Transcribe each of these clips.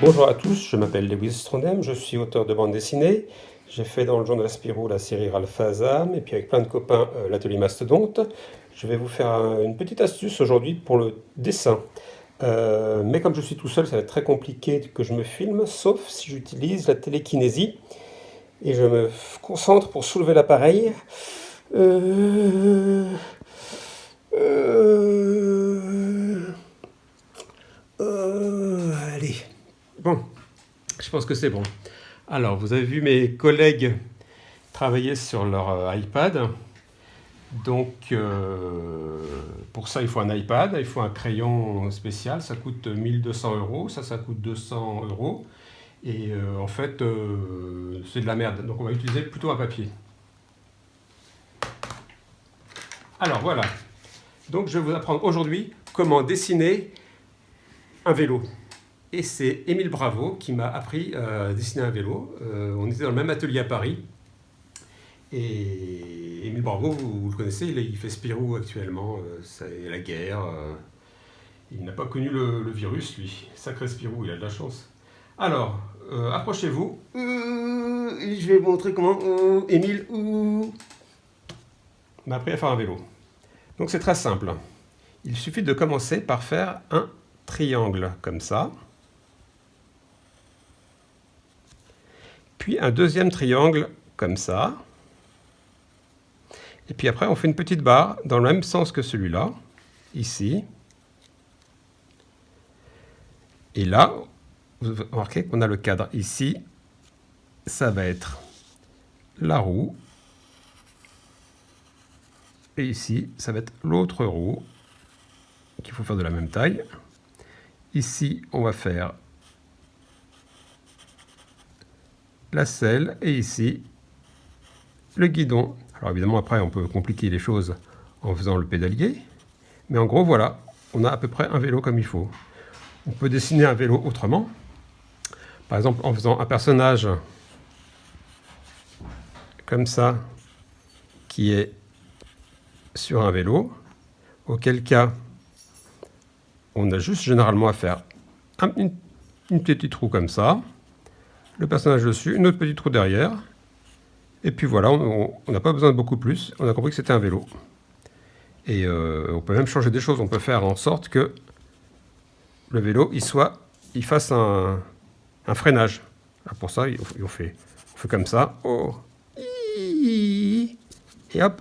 Bonjour à tous, je m'appelle Lewis Strondem, je suis auteur de bande dessinée. J'ai fait dans le journal Spirou la série Ralph Azam et puis avec plein de copains euh, l'atelier Mastodonte. Je vais vous faire une petite astuce aujourd'hui pour le dessin. Euh, mais comme je suis tout seul, ça va être très compliqué que je me filme, sauf si j'utilise la télékinésie. Et je me concentre pour soulever l'appareil. Euh, Je pense que c'est bon. Alors, vous avez vu mes collègues travailler sur leur euh, iPad. Donc, euh, pour ça, il faut un iPad, il faut un crayon spécial. Ça coûte 1200 euros, ça, ça coûte 200 euros. Et euh, en fait, c'est de la merde. Donc, on va utiliser plutôt un papier. Alors, voilà. Donc, je vais vous apprendre aujourd'hui comment dessiner un vélo. Et c'est Émile Bravo qui m'a appris à dessiner un vélo. Euh, on était dans le même atelier à Paris. Et Émile Bravo, vous, le connaissez, il, fait Spirou actuellement. Euh, c'est la guerre. Euh, il n'a pas connu le, virus, lui. Sacré Spirou, il a de la chance. Alors, approchez-vous. je vais vous montrer comment Émile m'a appris à faire un vélo. Donc c'est très simple. Il suffit de commencer par faire un triangle comme ça. Puis un deuxième triangle comme ça. Et puis après, on fait une petite barre dans le même sens que celui-là, ici. Et là, vous remarquez qu'on a le cadre ici. Ça va être la roue. Et ici, ça va être l'autre roue qu'il faut faire de la même taille. Ici, on va faire la selle et ici le guidon. Alors évidemment après on peut compliquer les choses en faisant le pédalier, mais en gros voilà, on a à peu près un vélo comme il faut. On peut dessiner un vélo autrement, par exemple en faisant un personnage comme ça, qui est sur un vélo, auquel cas on a juste généralement à faire une, une petite roue comme ça, le personnage dessus, une autre petite roue derrière, et puis voilà, on n'a pas besoin de beaucoup plus, on a compris que c'était un vélo. Et euh, on peut même changer des choses, on peut faire en sorte que le vélo, il, soit, il fasse un, freinage. pour ça, on fait, on fait comme ça. Oh. Et hop.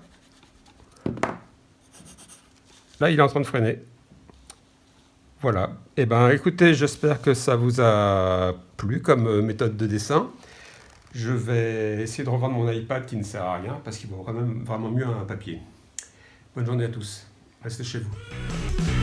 Là, il est en train de freiner. Voilà. Eh ben, écoutez, j'espère que ça vous a plu comme euh, méthode de dessin. Je vais essayer de revendre mon iPad qui ne sert à rien parce qu'il vaut quand même vraiment mieux un papier. Bonne journée à tous. Restez chez vous.